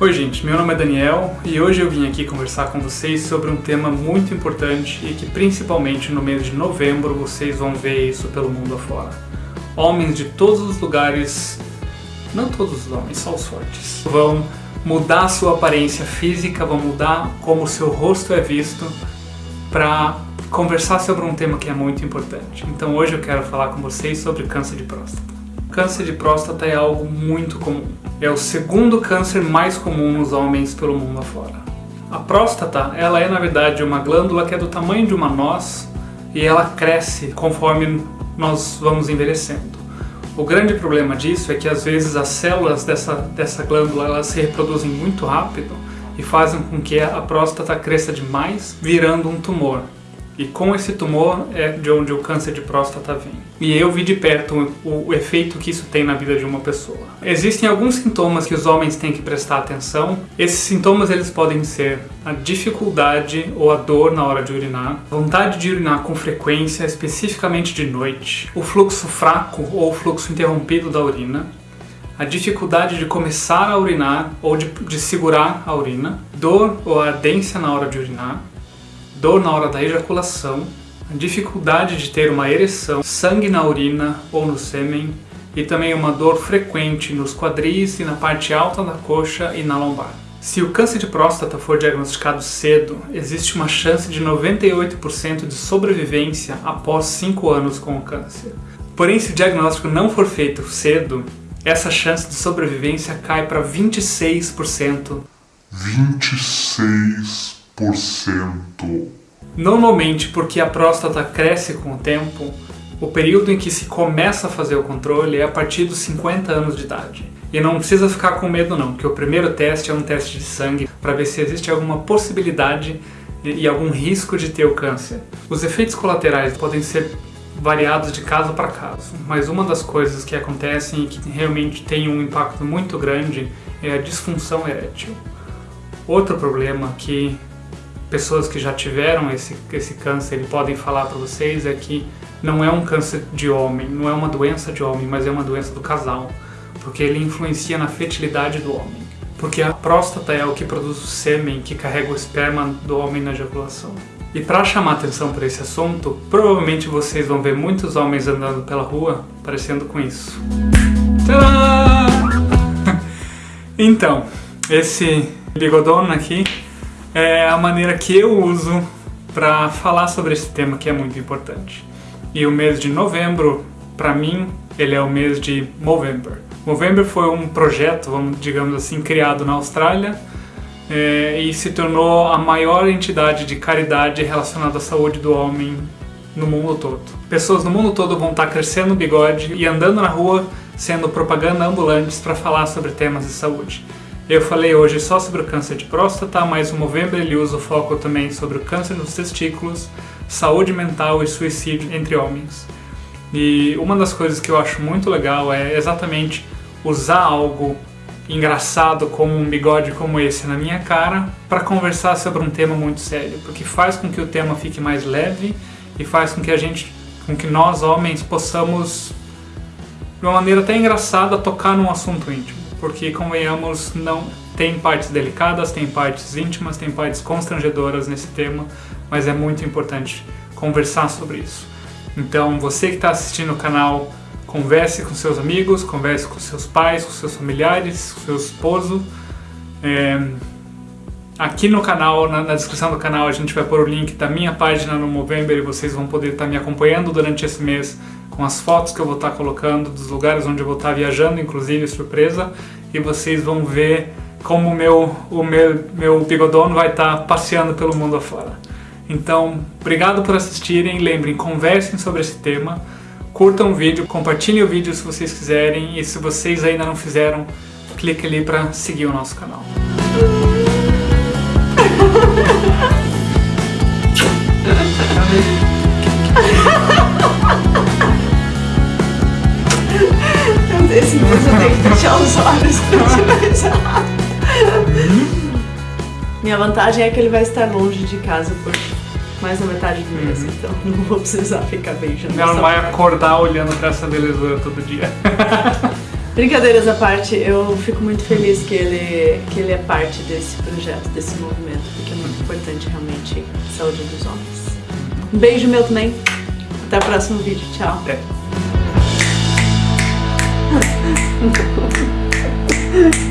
Oi gente, meu nome é Daniel e hoje eu vim aqui conversar com vocês sobre um tema muito importante e que principalmente no mês de novembro vocês vão ver isso pelo mundo afora. Homens de todos os lugares, não todos os homens, só os fortes, vão mudar sua aparência física, vão mudar como seu rosto é visto para conversar sobre um tema que é muito importante. Então hoje eu quero falar com vocês sobre câncer de próstata. Câncer de próstata é algo muito comum. É o segundo câncer mais comum nos homens pelo mundo afora. A próstata, ela é na verdade uma glândula que é do tamanho de uma noz e ela cresce conforme nós vamos envelhecendo. O grande problema disso é que às vezes as células dessa, dessa glândula elas se reproduzem muito rápido e fazem com que a próstata cresça demais, virando um tumor. E com esse tumor é de onde o câncer de próstata vem. E eu vi de perto o, o, efeito que isso tem na vida de uma pessoa. Existem alguns sintomas que os homens têm que prestar atenção. Esses sintomas eles podem ser a dificuldade ou a dor na hora de urinar, vontade de urinar com frequência, especificamente de noite, o fluxo fraco ou o fluxo interrompido da urina, a dificuldade de começar a urinar ou de, de segurar a urina, dor ou ardência na hora de urinar, dor na hora da ejaculação, dificuldade de ter uma ereção, sangue na urina ou no sêmen e também uma dor frequente nos quadris e na parte alta da coxa e na lombar. Se o câncer de próstata for diagnosticado cedo, existe uma chance de 98% de sobrevivência após 5 anos com o câncer. Porém, se o diagnóstico não for feito cedo, essa chance de sobrevivência cai para 26%. 26%. Normalmente, porque a próstata cresce com o tempo, o período em que se começa a fazer o controle é a partir dos 50 anos de idade. E não precisa ficar com medo não, porque o primeiro teste é um teste de sangue para ver se existe alguma possibilidade e algum risco de ter o câncer. Os efeitos colaterais podem ser variados de caso para caso, mas uma das coisas que acontecem e que realmente tem um impacto muito grande é a disfunção erétil. Outro problema que pessoas que já tiveram esse, esse câncer podem falar para vocês é que não é um câncer de homem, não é uma doença de homem, mas é uma doença do casal, porque ele influencia na fertilidade do homem. Porque a próstata é o que produz o sêmen que carrega o esperma do homem na ejaculação. E para chamar atenção para esse assunto, provavelmente vocês vão ver muitos homens andando pela rua parecendo com isso. então, esse bigodona aqui é a maneira que eu uso para falar sobre esse tema que é muito importante. E o mês de novembro, para mim, ele é o mês de Movember. Movember foi um projeto, vamos digamos assim, criado na Austrália é, e se tornou a maior entidade de caridade relacionada à saúde do homem no mundo todo. Pessoas no mundo todo vão estar crescendo o bigode e andando na rua sendo propaganda ambulantes para falar sobre temas de saúde. Eu falei hoje só sobre o câncer de próstata, mas o Movember ele usa o foco também sobre o câncer dos testículos, saúde mental e suicídio entre homens. E uma das coisas que eu acho muito legal é exatamente usar algo engraçado como um bigode como esse na minha cara para conversar sobre um tema muito sério, porque faz com que o tema fique mais leve e faz com que a gente, com que nós homens possamos de uma maneira até engraçada tocar num assunto íntimo porque convenhamos, não tem partes delicadas, tem partes íntimas, tem partes constrangedoras nesse tema, mas é muito importante conversar sobre isso. Então, você que está assistindo o canal, converse com seus amigos, converse com seus pais, com seus familiares, com seu esposo. É... Aqui no canal, na, na, descrição do canal, a gente vai pôr o link da minha página no Movember e vocês vão poder estar tá me acompanhando durante esse mês com as fotos que eu vou estar colocando dos lugares onde eu vou estar viajando, inclusive surpresa, e vocês vão ver como o meu, o meu, meu bigodono vai estar passeando pelo mundo afora. Então, obrigado por assistirem, lembrem, conversem sobre esse tema, curtam o vídeo, compartilhem o vídeo se vocês quiserem, e se vocês ainda não fizeram, clique ali para seguir o nosso canal. Esse mês eu tenho que fechar os olhos pra te beijar. Minha vantagem é que ele vai estar longe de casa por mais da metade do mês, uhum. então não vou precisar ficar beijando. Ela não vai acordar olhando pra essa belezura todo dia. Brincadeiras à parte, eu fico muito feliz que ele, que ele é parte desse projeto, desse movimento, porque importante realmente a saúde dos homens. Um beijo meu também. Até o próximo vídeo. Tchau. Até.